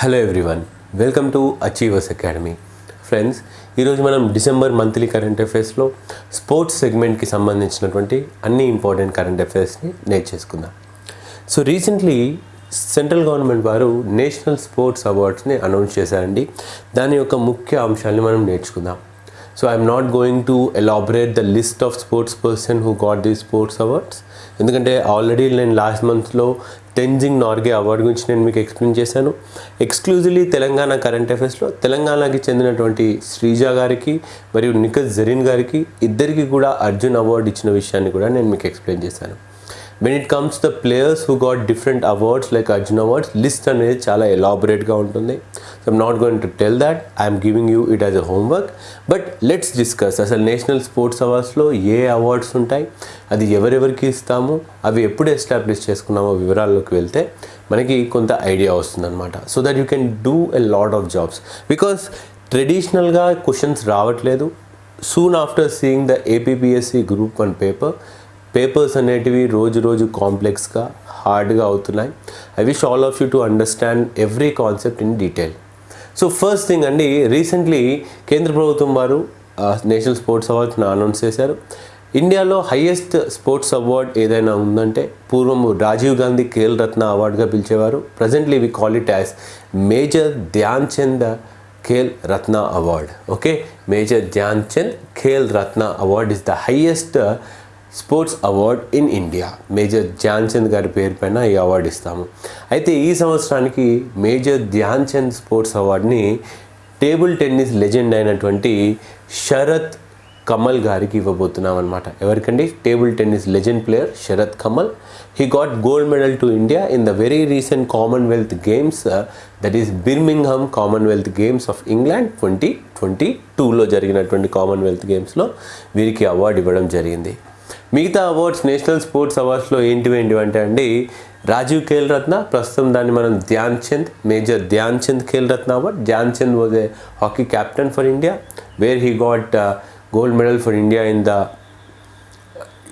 Hello everyone welcome to achievers academy friends ఈరోజు మనం December monthly current అఫైర్స్లో sports సెగ్మెంట్కి సంబంధించినటువంటి అన్ని ఇంపార్టెంట్ కరెంట్ అఫైర్స్ని నేర్చేసుకుందాం. సో రీసెంట్లీ సెంట్రల్ గవర్నమెంట్ వారు నేషనల్ స్పోర్ట్స్ అవార్డ్స్ని అనౌన్స్ చేశారండి. దాని యొక్క ముఖ్య అంశాలని మనం నేర్చుకుందాం. So I'm not going to elaborate the list of sports person who got the sports awards ఎందుకంటే ఆల్రెడీ నేను లాస్ట్ మంత్లో టెన్జింగ్ నార్గే అవార్డు గురించి నేను మీకు ఎక్స్ప్లెయిన్ చేశాను. ఎక్స్క్లూజివ్లీ తెలంగాణ కరెంట్ అఫైర్స్లో తెలంగాణకి చెందినటువంటి శ్రీజ గారికి మరియు నిఖత్ జరీన్ గారికి ఇద్దరికి కూడా అర్జున్ అవార్డు ఇచ్చిన విషయాన్ని కూడా నేను మీకు ఎక్స్ప్లెయిన్ చేశాను. When it comes the players who got different awards like Arjun awards list అనేది చాలా ఎలాబొరేట్గా ఉంటుంది. So I'm not going to tell that I'm giving you it as a homework but let's discuss అసలు national sports అవార్డ్స్లో ఏ awards ఉంటాయి? అది ఎవరెవరికి ఇస్తాము? అవి ఎప్పుడు ఎస్టాబ్లిష్ చేసుకున్నామో వివరాల్లోకి వెళ్తే మనకి కొంత ఐడియా వస్తుందన్నమాట. So that you can do a lot of jobs because ట్రెడిషనల్గా క్వశ్చన్స్ రావట్లేదు. Soon after seeing the APPSC group one paper papers అనేటివి రోజు రోజు కాంప్లెక్స్గా హార్డ్గా అవుతున్నాయి. I wish all of you to understand every concept in detail so first thing అండి recently కేంద్ర ప్రభుత్వం వారు నేషనల్ స్పోర్ట్స్ అవార్డ్స్ని అనౌన్స్ చేశారు. ఇండియాలో హయ్యెస్ట్ స్పోర్ట్స్ అవార్డ్ ఏదైనా ఉందంటే పూర్వం రాజీవ్ గాంధీ ఖేల్ రత్న అవార్డుగా పిలిచేవారు. Presently we call it as Major Dhyan Chand Khel Ratna award okay Major Dhyan Chand Khel Ratna award is the highest sports award in India. Major Dhyan Chand గారి పేరు పైన ఈ award ఇస్తాము. అయితే ఈ సంవత్సరానికి మేజర్ ధ్యాన్ చంద్ స్పోర్ట్స్ అవార్డుని table tennis legend అయినటువంటి శరత్ కమల్ గారికి ఇవ్వబోతున్నాం అనమాట ఎవరికండి? Table tennis legend player Sharath Kamal. He got gold medal to India in the very recent Commonwealth Games that is Birmingham Commonwealth Games of England twenty twenty టూలో జరిగినటువంటి Commonwealth గేమ్స్లో వీరికి award ఇవ్వడం జరిగింది. మిగతా అవార్డ్స్ నేషనల్ స్పోర్ట్స్ అవార్డ్స్లో ఏంటివి ఏంటివి అంటే అండి రాజీవ్ ఖేల్ రత్న ప్రస్తుతం దాన్ని మనం Dhyan Chand Major Dhyan Chand Khel Ratna award. Dhyan Chand was a hockey captain for India where he got gold medal for India in the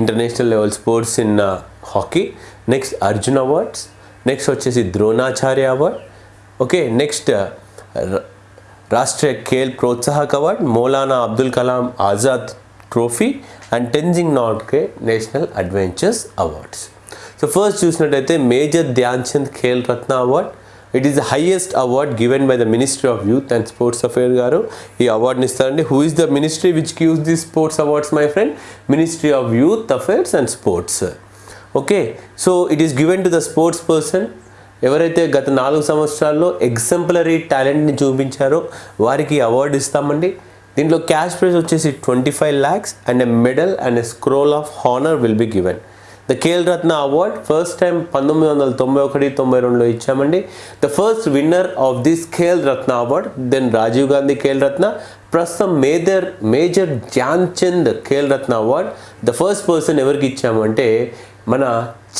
international level sports in hockey next Arjun awards next వచ్చేసి Dronacharya award. Okay next uh, Rashtriya Khel Protsahak award. Maulana Abdul Kalam Azad trophy and Tenzing నాట్కే national adventures awards so first చూసినట్టయితే Major Dhyan Chand Khel Ratna award it is the highest award given by the ministry of youth and sports affair గారు. ఈ అవార్డుని ఇస్తారండి. Who is the ministry which gives the sports awards my friend ministry of youth affairs and sports okay so it is given to the sports person ఎవరైతే గత నాలుగు సంవత్సరాల్లో exemplary టాలెంట్ని చూపించారో వారికి అవార్డు ఇస్తామండి. దీంట్లో క్యాష్ ప్రైజ్ వచ్చేసి twenty five lakhs and a medal and a scroll of honour will be given the Khel Ratna award first time పంతొమ్మిది వందల తొంభై ఒకటి తొంభై రెండులో ఇచ్చామండి. The first winner of this Khel Ratna award then Rajiv Gandhi Khel Ratna ప్రస్తుతం Major Major Dhyan Chand Khel Ratna award the first person ఎవరికి ఇచ్చామంటే మన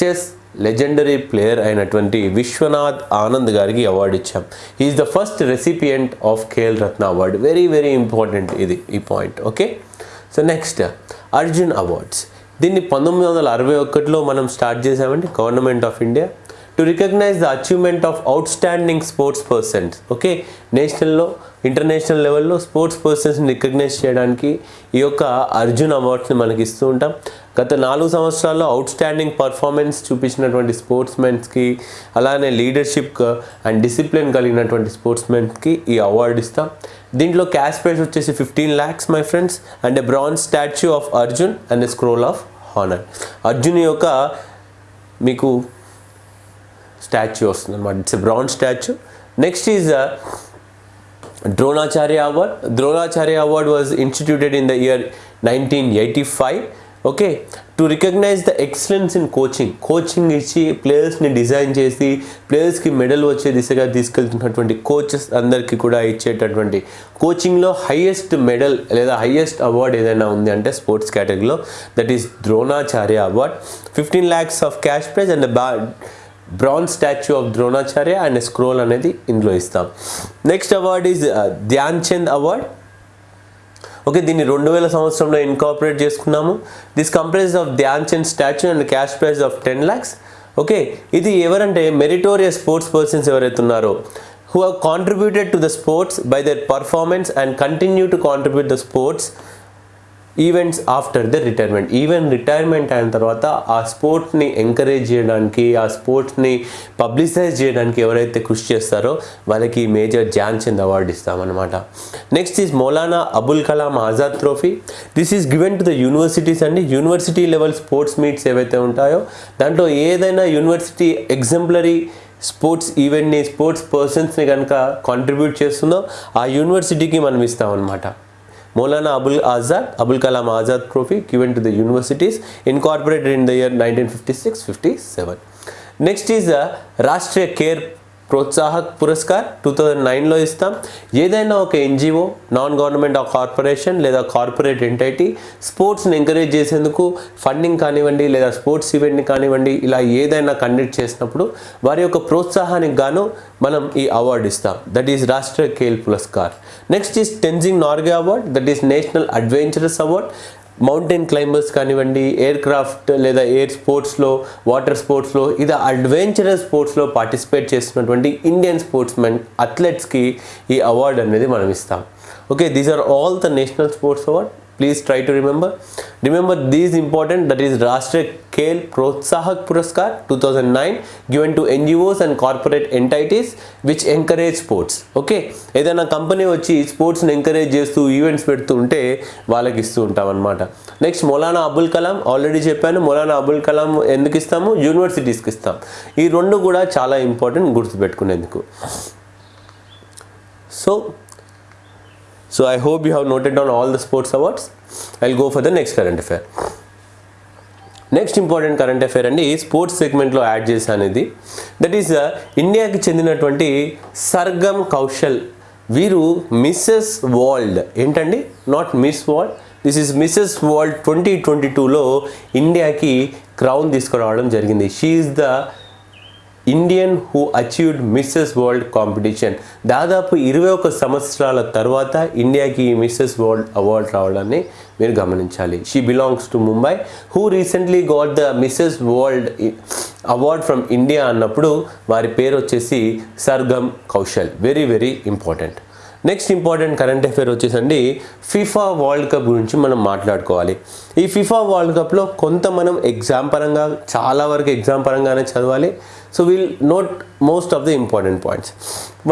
చెస్ లెజెండరీ ప్లేయర్ అయినటువంటి విశ్వనాథ్ ఆనంద్ గారికి అవార్డు ఇచ్చాం. Is the first recipient of Khel Ratna award very very important ఇది ఈ point okay so next Arjun awards దీన్ని పంతొమ్మిది వందల అరవై ఒకటిలో మనం స్టార్ట్ చేసామండి government of India to recognise the achievement of outstanding sports persons okay నేషనల్లో international లెవెల్లో స్పోర్ట్స్ పర్సన్స్ని రికగ్నైజ్ చేయడానికి ఈ యొక్క అర్జున్ అవార్డ్స్ని మనకి ఇస్తూ ఉంటాం. గత నాలుగు సంవత్సరాల్లో అవుట్ స్టాండింగ్ పర్ఫార్మెన్స్ చూపించినటువంటి స్పోర్ట్స్ మెన్స్కి అలానే లీడర్షిప్ అండ్ డిసిప్లిన్ కలిగినటువంటి స్పోర్ట్స్ మెన్స్కి ఈ అవార్డు ఇస్తాం. దీంట్లో క్యాష్ ప్రైజ్ వచ్చేసి fifteen lakhs my friends and a bronze statue of Arjun and a scroll of honour Arjun యొక్క మీకు స్టాచ్యూ వస్తుంది అనమాట it's a bronze statue next is Dronacharya award Dronacharya award was instituted in the year nineteen eighty five okay to recognise the excellence in coaching coaching ఇచ్చి ప్లేయర్స్ని design చేసి ప్లేయర్స్కి medal వచ్చే దిశగా తీసుకెళ్తున్నటువంటి coaches అందరికీ కూడా ఇచ్చేటటువంటి కోచింగ్లో హయ్యెస్ట్ మెడల్ లేదా హయ్యెస్ట్ అవార్డ్ ఏదైనా ఉంది అంటే స్పోర్ట్స్ కేటగిరీలో that is Dronacharya award fifteen lakhs of cash prize and బా bronze statue of Dronacharya and scroll అనేది ఇందులో ఇస్తాం. Next award is Dhyan Chand award okay దీన్ని రెండు వేల సంవత్సరంలో ఇన్కాపరేట్ చేసుకున్నాము. This comprise of Dhyan Chand statue and cash prize of ten lakhs okay ఇది ఎవరంటే మెరిటోరియస్ స్పోర్ట్స్ పర్సన్స్ ఎవరైతే ఉన్నారో who have contributed to the sports by their performance and continue to contribute the sports events after the retirement even retirement అయిన తర్వాత ఆ స్పోర్ట్స్ని encourage చేయడానికి ఆ స్పోర్ట్స్ని publicise చేయడానికి ఎవరైతే కృషి చేస్తారో వాళ్ళకి major Dhyan Chand award ఇస్తామన్నమాట. Next is Maulana Abul Kalam Azad trophy this is given to the universities అండి యూనివర్సిటీ లెవెల్ స్పోర్ట్స్ మీట్స్ ఏవైతే ఉంటాయో దాంట్లో ఏదైనా యూనివర్సిటీ ఎగ్జంప్లరీ స్పోర్ట్స్ ఈవెంట్ని స్పోర్ట్స్ పర్సన్స్ని కనుక కాంట్రిబ్యూట్ చేస్తుందో ఆ యూనివర్సిటీకి మనం ఇస్తామన్నమాట. Maulana Abul Azad, Abul Kalam Azad Trophy given to the universities incorporated in the year 1956-57. Next is the Rashtriya Care Protsahak Puraskar two thousand నైన్లో ఇస్తాం. ఏదైనా ఒక ఎన్జిఓ నాన్ గవర్నమెంట్ కార్పొరేషన్ లేదా కార్పొరేట్ ఎంటైటీ స్పోర్ట్స్ని ఎంకరేజ్ చేసేందుకు funding కానివ్వండి లేదా sports ఈవెంట్ని కానివ్వండి ఇలా ఏదైనా కండక్ట్ చేసినప్పుడు వారి యొక్క ప్రోత్సాహానికి గాను మనం ఈ అవార్డు ఇస్తాం. That is Rashtriya Khel Puraskar. Next is Tenzing Norgay award that is national adventurous award mountain climbers కానివ్వండి ఎయిర్ క్రాఫ్ట్ లేదా ఎయిర్ స్పోర్ట్స్లో వాటర్ స్పోర్ట్స్లో ఇది అడ్వెంచరస్ స్పోర్ట్స్లో పార్టిసిపేట్ చేస్తున్నటువంటి ఇండియన్ స్పోర్ట్స్ మెన్ అథ్లెట్స్కి ఈ అవార్డు అనేది మనం ఇస్తాం. Okay these are all the national sports award please try to remember remember these important that is Rashtriya Khel Protsahak Puraskar two thousand nine given to NGOs and corporate entities which encourage sports okay ఏదైనా company వచ్చి స్పోర్ట్స్ని encourage చేస్తూ events పెడుతూ ఉంటే వాళ్ళకి ఇస్తూ ఉంటాం అనమాట నెక్స్ట్ మౌలానా అబుల్ కలాం ఆల్రెడీ చెప్పాను మౌలానా అబుల్ కలాం ఎందుకు ఇస్తాము? యూనివర్సిటీస్కి ఇస్తాం. ఈ రెండు కూడా చాలా important గుర్తుపెట్టుకునేందుకు. So So I hope you have noted down all the sports awards. I'll go for the next current affair. Next important current affair అండి స్పోర్ట్స్ సెగ్మెంట్లో యాడ్ చేశాను ఇది దట్ ఈస్ ఇండియాకి చెందినటువంటి సర్గమ్ కౌశల్ వీరు మిస్సెస్ వరల్డ్ ఏంటండి? Not Miss World this is Mrs World twenty twenty టూలో ఇండియాకి క్రౌన్ తీసుకురావడం జరిగింది. She is the Indian who achieved Mrs World competition దాదాపు ఇరవై ఒక సంవత్సరాల తర్వాత ఇండియాకి ఈ మిస్సెస్ వరల్డ్ అవార్డ్ రావడాన్ని మీరు గమనించాలి. She belongs to Mumbai who recently got the Mrs World award from India అన్నప్పుడు వారి పేరు వచ్చేసి Sargam Koushal very very important next important current affair వచ్చేసండి ఫిఫా వరల్డ్ కప్ గురించి మనం మాట్లాడుకోవాలి. ఈ ఫిఫా వరల్డ్ కప్లో కొంత మనం ఎగ్జామ్ పరంగా చాలా వరకు ఎగ్జామ్ పరంగానే చదవాలి. So will note most of the important points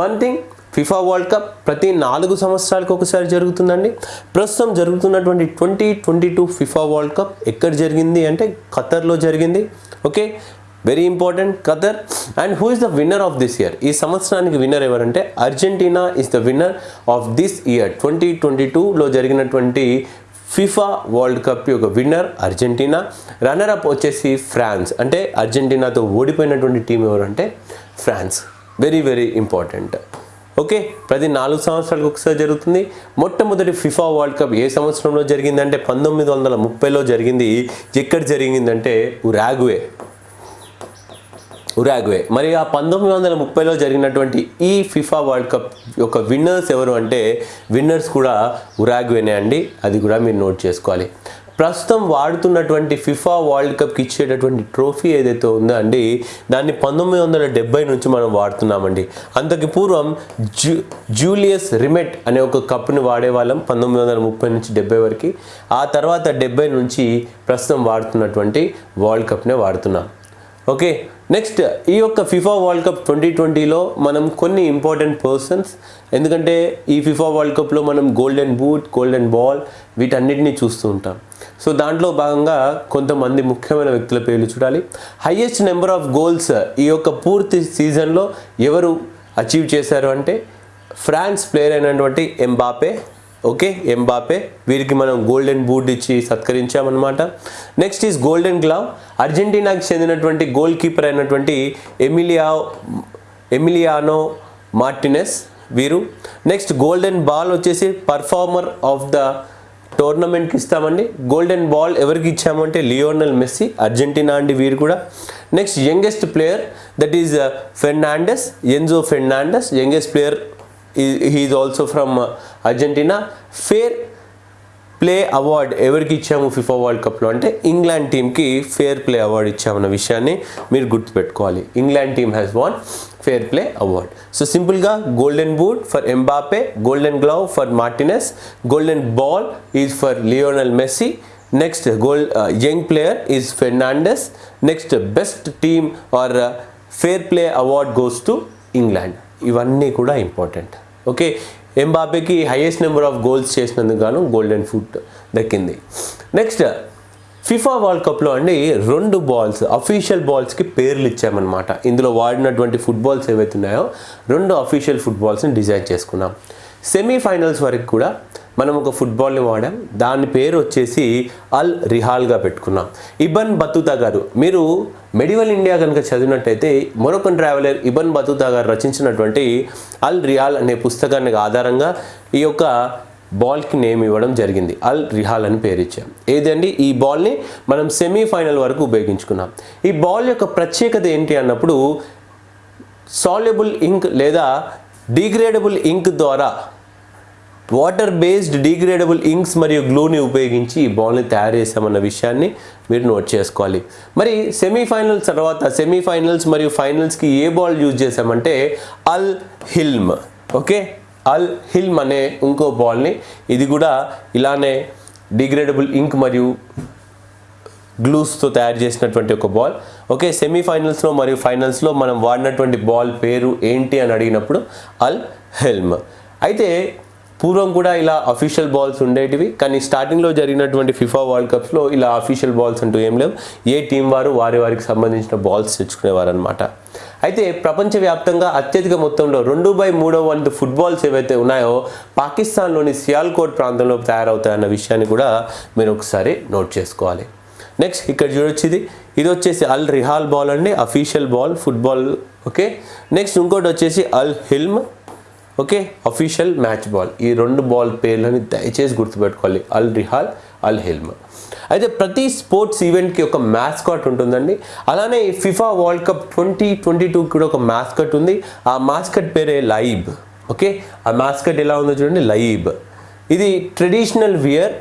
one thing FIFA World Cup ప్రతి నాలుగు సంవత్సరాలకు ఒకసారి జరుగుతుందండి. ప్రస్తుతం జరుగుతున్నటువంటి twenty twenty two FIFA World Cup ఎక్కడ జరిగింది అంటే ఖతర్లో జరిగింది. Okay very important Qatar. And who is the winner of this year ఈ సంవత్సరానికి విన్నర్ ఎవరంటే Argentina is the winner of this year twenty twenty టూలో జరిగినటువంటి ఫిఫా వరల్డ్ కప్ యొక్క విన్నర్ అర్జెంటీనా? రన్నర్ అప్ వచ్చేసి ఫ్రాన్స్. అంటే అర్జెంటీనాతో ఓడిపోయినటువంటి టీం ఎవరంటే France. Very very important okay ప్రతి నాలుగు సంవత్సరాలకు ఒకసారి జరుగుతుంది. మొట్టమొదటి ఫిఫా వరల్డ్ కప్ ఏ సంవత్సరంలో జరిగిందంటే పంతొమ్మిది వందల ముప్పైలో జరిగింది. ఎక్కడ జరిగిందంటే ఉరాగ్వే. ఉరాగ్వే. మరి ఆ పంతొమ్మిది వందల ముప్పైలో జరిగినటువంటి ఈ ఫిఫా వరల్డ్ కప్ యొక్క విన్నర్స్ ఎవరు అంటే విన్నర్స్ కూడా ఉరాగ్వేనే అండి. అది కూడా మీరు నోట్ చేసుకోవాలి. ప్రస్తుతం వాడుతున్నటువంటి ఫిఫా వరల్డ్ కప్కి ఇచ్చేటటువంటి ట్రోఫీ ఏదైతే ఉందో అండి దాన్ని పంతొమ్మిది వందల డెబ్బై నుంచి మనం వాడుతున్నామండి. అంతకు పూర్వం జూ జూలియస్ రిమెట్ అనే ఒక కప్ని వాడేవాళ్ళం పంతొమ్మిది వందల ముప్పై నుంచి డెబ్బై వరకు. ఆ తర్వాత డెబ్బై నుంచి ప్రస్తుతం వాడుతున్నటువంటి వరల్డ్ కప్నే వాడుతున్నాం. ఓకే నెక్స్ట్ ఈ యొక్క ఫిఫా వరల్డ్ కప్ ట్వంటీ ట్వంటీలో మనం కొన్ని ఇంపార్టెంట్ పర్సన్స్ ఎందుకంటే ఈ ఫిఫా వరల్డ్ కప్లో మనం గోల్డెన్ బూట్ గోల్డెన్ బాల్ వీటన్నిటిని చూస్తూ ఉంటాం. సో దాంట్లో భాగంగా కొంతమంది ముఖ్యమైన వ్యక్తుల పేర్లు చూడాలి. హయ్యెస్ట్ నెంబర్ ఆఫ్ గోల్స్ ఈ యొక్క పూర్తి సీజన్లో ఎవరు అచీవ్ చేశారు అంటే ఫ్రాన్స్ ప్లేయర్ అయినటువంటి ఎంబాపే ఓకే ఎంబాపే. వీరికి మనం గోల్డెన్ బూట్ ఇచ్చి సత్కరించామన్నమాట. Next is golden glove. అర్జెంటీనాకి చెందినటువంటి గోల్ కీపర్ అయినటువంటి ఎమిలియా ఎమిలియానో మార్టినెస్ వీరు. నెక్స్ట్ గోల్డెన్ బాల్ వచ్చేసి పర్ఫార్మర్ ఆఫ్ ద టోర్నమెంట్కి ఇస్తామండి. గోల్డెన్ బాల్ ఎవరికి ఇచ్చామంటే లియోనల్ మెస్సీ అర్జెంటీనా అండి వీరు కూడా. Next youngest player that is Fernandez Enzo Fernandez youngest player he is also from Argentina fair play award ఎవరికి ఇచ్చాము ఫిఫా వరల్డ్ కప్లో అంటే ఇంగ్లాండ్ టీమ్కి ఫేర్ ప్లే అవార్డ్ ఇచ్చామన్న విషయాన్ని మీరు గుర్తుపెట్టుకోవాలి. England team has won fair play award so సింపుల్గా golden boot for Mbappe golden glove for Martinez golden ball is for Lionel Messi next gold young player is Fernandez next best team or fair play award goes to England ఇవన్నీ కూడా important okay ఎంబాపేకి highest number of goals చేసినందుకు గాను golden foot దక్కింది. Next FIFA World కప్లో అండి రెండు balls official బాల్స్కి పేర్లు ఇచ్చామన్నమాట. ఇందులో వాడినటువంటి ఫుట్బాల్స్ ఏవైతే ఉన్నాయో రెండు అఫీషియల్ ఫుట్బాల్స్ని డిజైన్ చేసుకున్నాం. సెమీఫైనల్స్ వరకు కూడా మనం ఒక ఫుట్బాల్ని వాడాం. దాని పేరు వచ్చేసి అల్ రిహాల్గా పెట్టుకున్నాం. ఇబన్ బతుతా గారు మీరు మెడివల్ ఇండియా కనుక చదివినట్టయితే మొరొకన్ ట్రావెలర్ ఇబన్ బతుతా గారు రచించినటువంటి అల్ రిహాల్ అనే పుస్తకానికి ఆధారంగా ఈ యొక్క బాల్కి నేమ్ ఇవ్వడం జరిగింది. అల్ రిహాల్ అని పేరు ఇచ్చాం. ఏదండి ఈ బాల్ని మనం సెమీఫైనల్ వరకు ఉపయోగించుకున్నాం. ఈ బాల్ యొక్క ప్రత్యేకత ఏంటి అన్నప్పుడు సాల్యుబుల్ ఇంక్ లేదా డిగ్రేడబుల్ ఇంక్ ద్వారా వాటర్ బేస్డ్ డిగ్రేడబుల్ ఇంక్స్ మరియు గ్లూని ఉపయోగించి ఈ బాల్ని తయారు చేశామన్న విషయాన్ని మీరు నోట్ చేసుకోవాలి. మరి సెమీఫైనల్స్ తర్వాత సెమీఫైనల్స్ మరియు ఫైనల్స్కి ఏ బాల్ యూజ్ చేశామంటే అల్ హిల్మ్. ఓకే? అల్ హిల్మ్ అనే ఇంకో బాల్ని ఇది కూడా ఇలానే డిగ్రేడబుల్ ఇంక్ మరియు గ్లూస్తో తయారు చేసినటువంటి ఒక బాల్. ఓకే? సెమీఫైనల్స్లో మరియు ఫైనల్స్లో మనం వాడినటువంటి బాల్ పేరు ఏంటి అని అడిగినప్పుడు అల్ హెల్మ్. అయితే పూర్వం కూడా ఇలా అఫీషియల్ బాల్స్ ఉండేటివి కానీ స్టార్టింగ్లో జరిగినటువంటి ఫిఫా వరల్డ్ కప్స్లో ఇలా అఫీషియల్ బాల్స్ అంటూ ఏం లేవు. ఏ టీం వారు వారి వారికి సంబంధించిన బాల్స్ తెచ్చుకునేవారు అనమాట అయితే ప్రపంచవ్యాప్తంగా అత్యధిక మొత్తంలో రెండు బై మూడో వంతు ఫుట్బాల్స్ ఏవైతే ఉన్నాయో పాకిస్తాన్లోని సియాల్కోట్ ప్రాంతంలో తయారవుతాయన్న విషయాన్ని కూడా మీరు ఒకసారి నోట్ చేసుకోవాలి. నెక్స్ట్ ఇక్కడ చూడొచ్చు ఇది ఇది వచ్చేసి అల్ రిహాల్ బాల్ అండి official ball football okay next ఇంకోటి వచ్చేసి Al Hilm. Okay official match ball ఈ రెండు బాల్ పేర్లని దయచేసి గుర్తుపెట్టుకోవాలి. Al Rihla Al Hilm. అయితే ప్రతి స్పోర్ట్స్ ఈవెంట్కి ఒక మ్యాస్కాట్ ఉంటుందండి. అలానే FIFA World Cup twenty twenty two కూడా ఒక మ్యాస్కట్ ఉంది. ఆ మ్యాస్కట్ పేరే లైబ్. ఓకే ఆ మ్యాస్కట్ ఎలా ఉందో చూడండి లైబ్. ఇది ట్రెడిషనల్ వియర్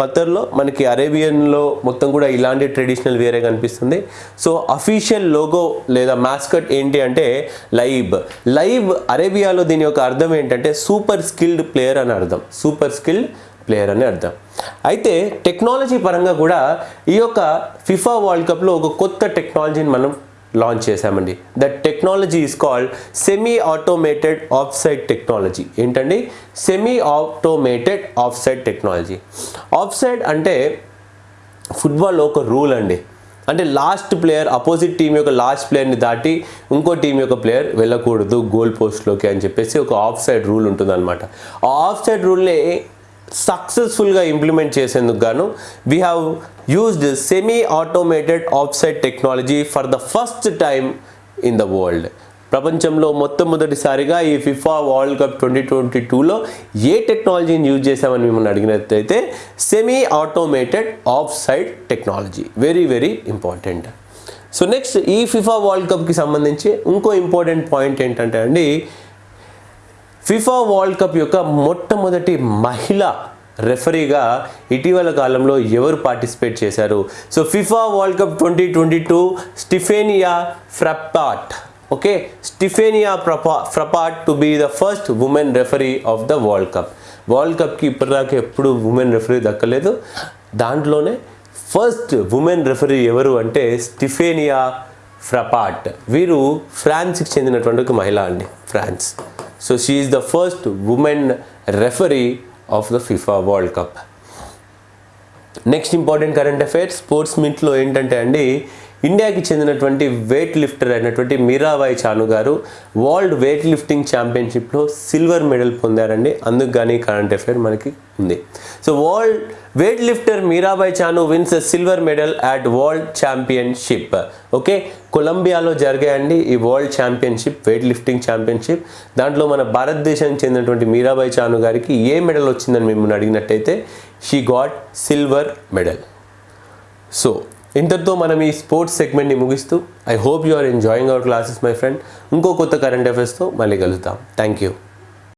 ఖతర్లో మనకి అరేబియన్లో మొత్తం కూడా ఇలాంటి ట్రెడిషనల్ వేరే కనిపిస్తుంది. సో అఫీషియల్ లోగో లేదా మాస్కట్ ఏంటి అంటే లైబ్. లైబ్ అరేబియాలో దీని యొక్క అర్థం ఏంటంటే సూపర్ స్కిల్డ్ ప్లేయర్ అని అర్థం. సూపర్ స్కిల్డ్ ప్లేయర్ అని అర్థం. అయితే టెక్నాలజీ పరంగా కూడా ఈ యొక్క ఫిఫా వరల్డ్ కప్లో ఒక కొత్త టెక్నాలజీని మనం లాంచ్ చేశామండి. That technology is called semi automated offside technology ఏంటండి? Semi automated offside technology offside అంటే ఫుట్బాల్లో ఒక రూల్ అండి. అంటే లాస్ట్ ప్లేయర్ అపోజిట్ టీం యొక్క లాస్ట్ ప్లేయర్ని దాటి ఇంకో టీం యొక్క ప్లేయర్ వెళ్ళకూడదు గోల్ పోస్ట్లోకి అని చెప్పేసి ఒక ఆఫ్ సైడ్ రూల్ ఉంటుందన్నమాట. ఆ ఆఫ్ సైడ్ రూల్ని సక్సెస్ఫుల్గా ఇంప్లిమెంట్ చేసేందుకు గాను we have used semi automated offside technology for the first time in the world ప్రపంచంలో మొట్టమొదటిసారిగా ఈ FIFA World Cup twenty twenty టూలో ఏ టెక్నాలజీని యూజ్ చేసామని మిమ్మల్ని అడిగినట్లయితే semi automated offside technology very very important so next ఈ ఫిఫా వరల్డ్ కప్కి సంబంధించి ఇంకో ఇంపార్టెంట్ పాయింట్ ఏంటంటే అండి ఫిఫా వరల్డ్ కప్ యొక్క మొట్టమొదటి మహిళ రెఫరీగా ఇటీవల కాలంలో ఎవరు పార్టిసిపేట్ చేశారు? So FIFA World Cup twenty twenty two Stephanie Frappart okay? Stephanie ప్రపా Frappart to be the first woman referee of the World Cup World కప్కి ఇప్పటిదాకా ఎప్పుడు ఉమెన్ రెఫరీ దక్కలేదు. దాంట్లోనే ఫస్ట్ ఉమెన్ రెఫరీ ఎవరు అంటే స్టిఫేనియా ఫ్రపాట్ వీరు ఫ్రాన్స్కి చెందినటువంటి ఒక మహిళ అండి France. so she is the first women referee of the FIFA world cup next important current affairs sports మీట్లో ఏంటంటే అండి ఇండియాకి చెందినటువంటి వెయిట్ లిఫ్టర్ అయినటువంటి మీరాబాయి చాను గారు వరల్డ్ వెయిట్ లిఫ్టింగ్ ఛాంపియన్షిప్లో సిల్వర్ మెడల్ పొందారండి. అందుకు కానీ కరెంట్ అఫైర్ మనకి ఉంది. So world weight lifter Mirabai Chanu wins silver medal at world championship okay కొలంబియాలో జరిగాయండి ఈ world championship weight lifting championship దాంట్లో మన భారతదేశానికి చెందినటువంటి మీరాబాయి చాను గారికి ఏ మెడల్ వచ్చిందని మిమ్మల్ని అడిగినట్టయితే she got silver medal so ఇంతటితో మనం ఈ స్పోర్ట్స్ సెగ్మెంట్ని ముగిస్తూ I hope you are enjoying our classes my friend ఇంకో కొత్త కరెంట్ అఫైర్స్తో మళ్ళీ కలుద్దాం. Thank you